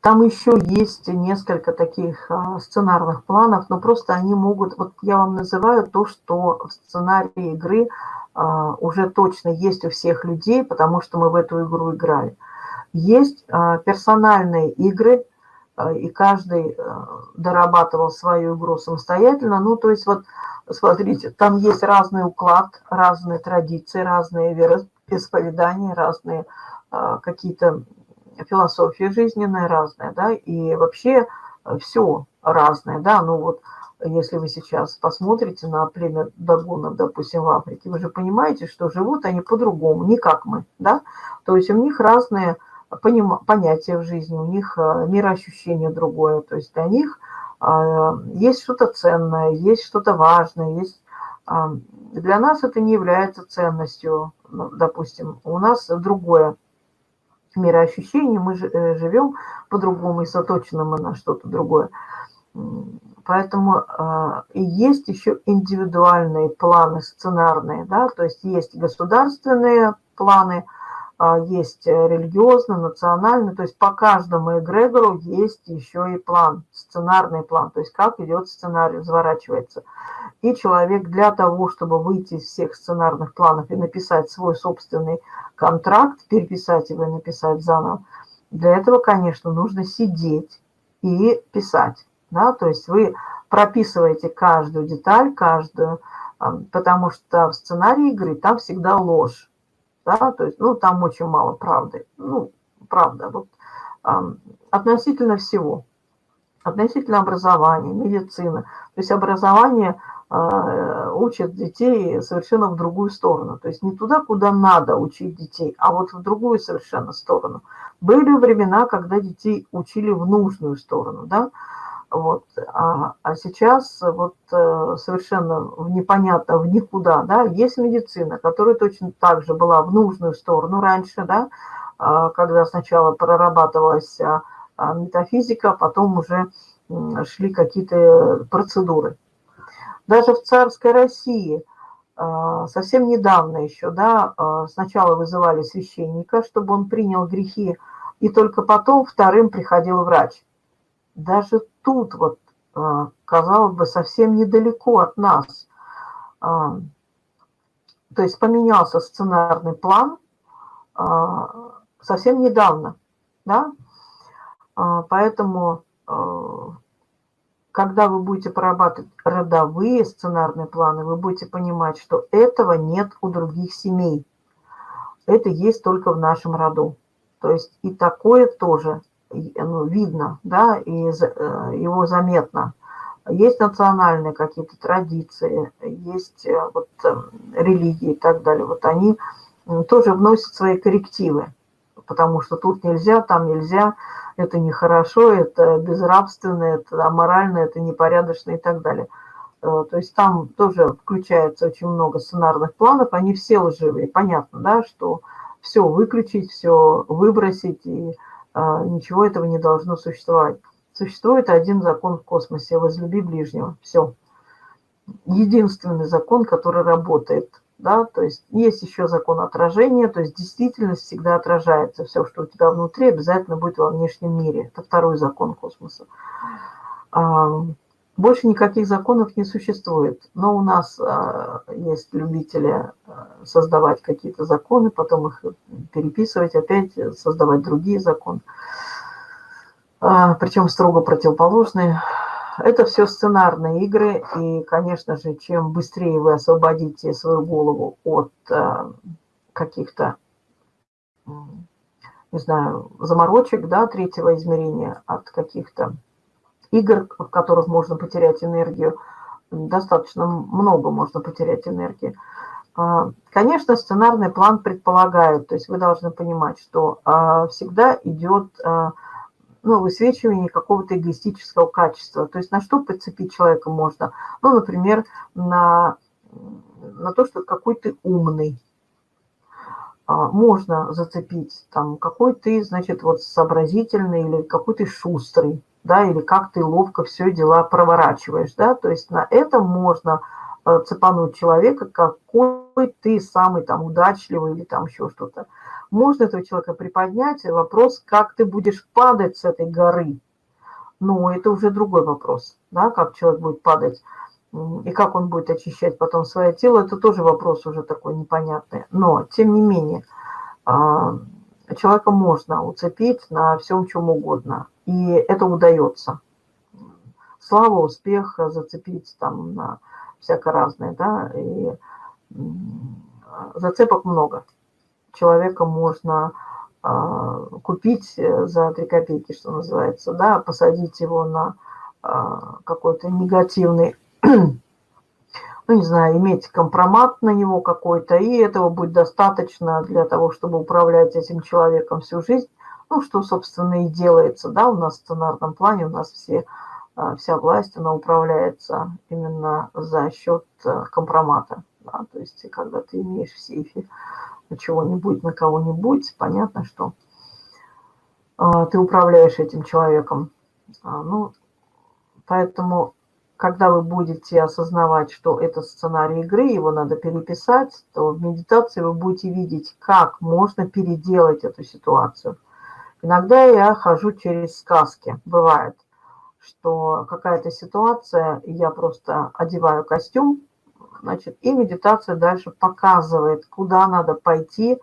Там еще есть несколько таких а, сценарных планов, но просто они могут... Вот я вам называю то, что в сценарии игры а, уже точно есть у всех людей, потому что мы в эту игру играли. Есть а, персональные игры, и каждый дорабатывал свою игру самостоятельно. Ну, то есть вот, смотрите, там есть разный уклад, разные традиции, разные вероисповедания, разные какие-то философии жизненные разные, да, и вообще э, все разное, да, ну вот если вы сейчас посмотрите на племя дагунов, допустим, в Африке, вы же понимаете, что живут они по-другому, не как мы, да, то есть у них разные понятия в жизни, у них э, мироощущение другое, то есть для них э, есть что-то ценное, есть что-то важное, есть... Для нас это не является ценностью, ну, допустим, у нас другое мироощущение, мы э, живем по-другому и заточены мы на что-то другое. Поэтому э, есть еще индивидуальные планы сценарные, да, то есть есть государственные планы, есть религиозные, национальные, то есть по каждому эгрегору есть еще и план, сценарный план, то есть как идет сценарий, разворачивается. И человек для того, чтобы выйти из всех сценарных планов и написать свой собственный контракт, переписать его и написать заново, для этого, конечно, нужно сидеть и писать. Да? То есть вы прописываете каждую деталь, каждую, потому что в сценарии игры там всегда ложь. Да? То есть, ну, там очень мало правды. Ну, правда, вот, относительно всего. Относительно образования, медицины. То есть образование а, учат детей совершенно в другую сторону. То есть не туда, куда надо учить детей, а вот в другую совершенно сторону. Были времена, когда детей учили в нужную сторону, да, вот, а, а сейчас вот э, совершенно непонятно в никуда, да, есть медицина, которая точно так же была в нужную сторону раньше, да, а, когда сначала прорабатывалась метафизика, потом уже шли какие-то процедуры даже в царской России а, совсем недавно еще, да, а, сначала вызывали священника, чтобы он принял грехи, и только потом вторым приходил врач. Даже тут вот, а, казалось бы, совсем недалеко от нас. То есть поменялся сценарный план совсем недавно, да, поэтому когда вы будете прорабатывать родовые сценарные планы, вы будете понимать, что этого нет у других семей. Это есть только в нашем роду. То есть и такое тоже ну, видно, да, и э, его заметно. Есть национальные какие-то традиции, есть э, вот религии и так далее. Вот они тоже вносят свои коррективы, потому что тут нельзя, там нельзя, это нехорошо, это безрабственно, это аморально, это непорядочно и так далее. То есть там тоже включается очень много сценарных планов, они все лживые. Понятно, да, что все выключить, все выбросить, и ничего этого не должно существовать. Существует один закон в космосе – возлюби ближнего. Все. Единственный закон, который работает – да, то есть есть еще закон отражения, то есть действительность всегда отражается. Все, что у тебя внутри, обязательно будет во внешнем мире. Это второй закон космоса. А, больше никаких законов не существует. Но у нас а, есть любители а, создавать какие-то законы, потом их переписывать, опять создавать другие законы. Причем строго противоположные это все сценарные игры, и, конечно же, чем быстрее вы освободите свою голову от э, каких-то, не знаю, заморочек, да, третьего измерения, от каких-то игр, в которых можно потерять энергию, достаточно много можно потерять энергии. А, конечно, сценарный план предполагает, то есть вы должны понимать, что а, всегда идет а, ну, высвечивание какого-то эгоистического качества. То есть на что подцепить человека можно? Ну, например, на, на то, что какой ты умный. Можно зацепить, там, какой ты, значит, вот сообразительный или какой ты шустрый, да, или как ты ловко все дела проворачиваешь, да, то есть на этом можно э, цепануть человека, какой ты самый там удачливый или там еще что-то. Можно этого человека приподнять, вопрос, как ты будешь падать с этой горы. Ну, это уже другой вопрос, да, как человек будет падать и как он будет очищать потом свое тело, это тоже вопрос уже такой непонятный. Но, тем не менее, а, человека можно уцепить на всем чем угодно, и это удается. Слава, успех, зацепить там на всякое разное, да, и зацепок много. Человека можно а, купить за 3 копейки, что называется, да, посадить его на а, какой-то негативный ну, не знаю, иметь компромат на него какой-то, и этого будет достаточно для того, чтобы управлять этим человеком всю жизнь, ну, что, собственно, и делается, да, у нас в сценарном плане, у нас все, а, вся власть, она управляется именно за счет э, компромата, да, то есть, когда ты имеешь в сейфе чего-нибудь на кого-нибудь, понятно, что а, ты управляешь этим человеком, а, ну, поэтому когда вы будете осознавать, что это сценарий игры, его надо переписать, то в медитации вы будете видеть, как можно переделать эту ситуацию. Иногда я хожу через сказки. Бывает, что какая-то ситуация, я просто одеваю костюм, значит, и медитация дальше показывает, куда надо пойти,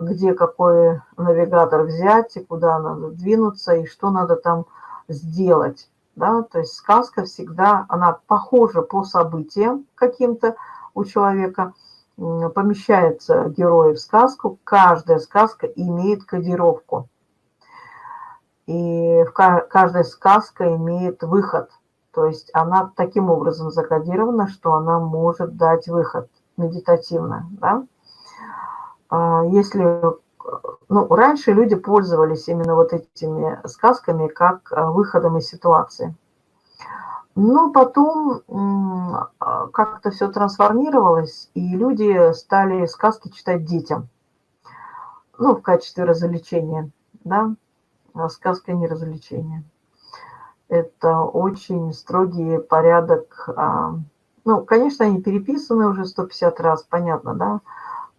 где какой навигатор взять, и куда надо двинуться, и что надо там сделать да, то есть сказка всегда, она похожа по событиям каким-то у человека, помещается герой в сказку, каждая сказка имеет кодировку. И каждая сказка имеет выход, то есть она таким образом закодирована, что она может дать выход медитативно, да. А если ну, раньше люди пользовались именно вот этими сказками как а, выходом из ситуации. Но потом а, как-то все трансформировалось, и люди стали сказки читать детям. Ну, в качестве развлечения, да. А сказка не развлечение. Это очень строгий порядок. Ну, конечно, они переписаны уже 150 раз, понятно, да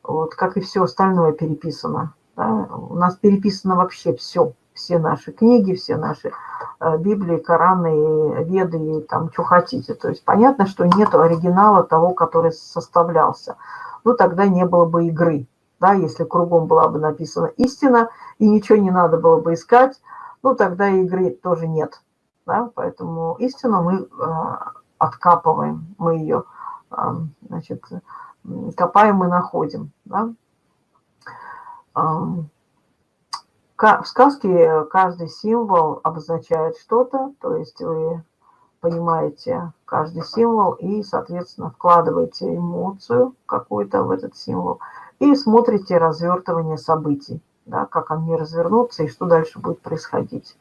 вот, как и все остальное переписано. Да? У нас переписано вообще все, все наши книги, все наши э, Библии, Кораны, Веды, и там, что хотите. То есть понятно, что нет оригинала того, который составлялся. Ну, тогда не было бы игры, да, если кругом была бы написана истина, и ничего не надо было бы искать, ну, тогда игры тоже нет. Да? Поэтому истину мы э, откапываем, мы ее, э, значит, копаем и находим. Да? В сказке каждый символ обозначает что-то, то есть вы понимаете каждый символ и, соответственно, вкладываете эмоцию какую-то в этот символ и смотрите развертывание событий, да, как они развернутся и что дальше будет происходить.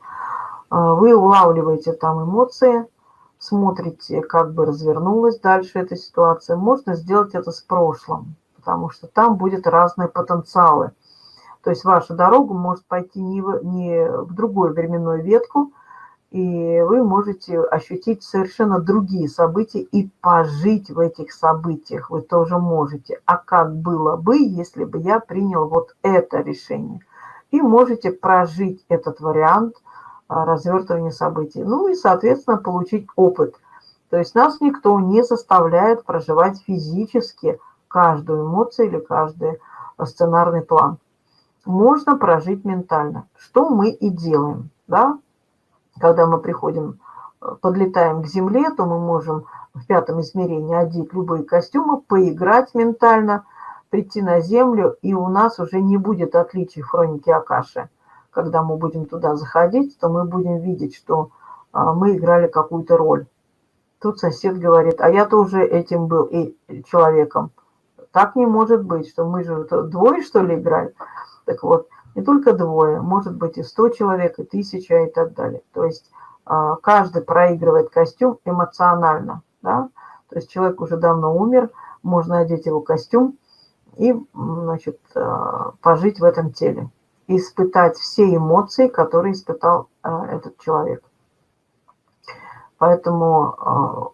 А, вы улавливаете там эмоции, смотрите, как бы развернулась дальше эта ситуация, можно сделать это с прошлым, потому что там будет разные потенциалы. То есть ваша дорога может пойти не в, не в другую временную ветку, и вы можете ощутить совершенно другие события и пожить в этих событиях вы тоже можете. А как было бы, если бы я принял вот это решение? И можете прожить этот вариант развертывания событий. Ну и, соответственно, получить опыт. То есть нас никто не заставляет проживать физически каждую эмоцию или каждый сценарный план. Можно прожить ментально, что мы и делаем. Да? Когда мы приходим, подлетаем к Земле, то мы можем в пятом измерении одеть любые костюмы, поиграть ментально, прийти на Землю, и у нас уже не будет отличий в хронике Акаши когда мы будем туда заходить, то мы будем видеть, что а, мы играли какую-то роль. Тут сосед говорит, а я тоже этим был и человеком. Так не может быть, что мы же двое, что ли, играли. Так вот, не только двое, может быть и сто человек, и тысяча, и так далее. То есть а, каждый проигрывает костюм эмоционально. Да? То есть человек уже давно умер, можно одеть его костюм и значит, а, пожить в этом теле испытать все эмоции, которые испытал а, этот человек. Поэтому а,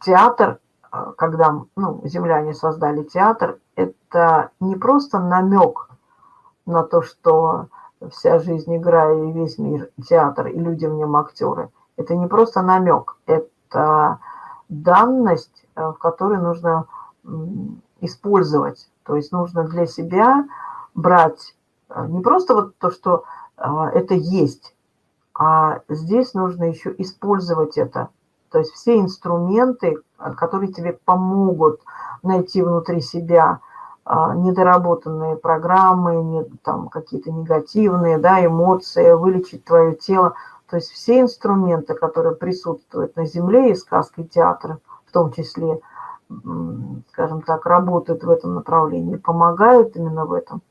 театр, а, когда ну, земляне создали театр, это не просто намек на то, что вся жизнь игра и весь мир театр, и люди в нем актеры. Это не просто намек, это данность, э, в которой нужно использовать. То есть нужно для себя брать э, не просто вот то, что э, это есть, а здесь нужно еще использовать это. То есть все инструменты, которые тебе помогут найти внутри себя недоработанные программы, не, там какие-то негативные да, эмоции, вылечить твое тело. То есть все инструменты, которые присутствуют на Земле и сказки театра, в том числе, скажем так, работают в этом направлении, помогают именно в этом.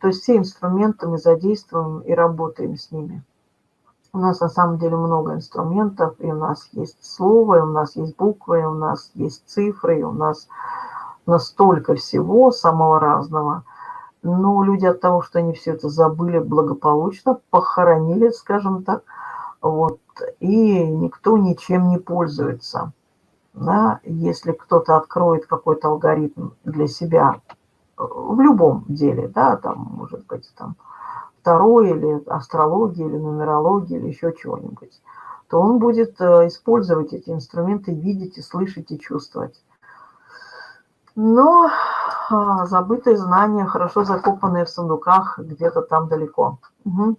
То есть все инструменты мы задействуем и работаем с ними. У нас на самом деле много инструментов, и у нас есть слово, и у нас есть буквы, и у нас есть цифры, и у нас настолько всего самого разного – но люди от того, что они все это забыли благополучно, похоронили, скажем так, вот, и никто ничем не пользуется. Да? Если кто-то откроет какой-то алгоритм для себя в любом деле, да, там, может быть, там, второй или астрология, или нумерология, или еще чего-нибудь, то он будет э, использовать эти инструменты, видеть и слышать и чувствовать. Но а, забытые знания, хорошо закопанные в сундуках где-то там далеко. Угу.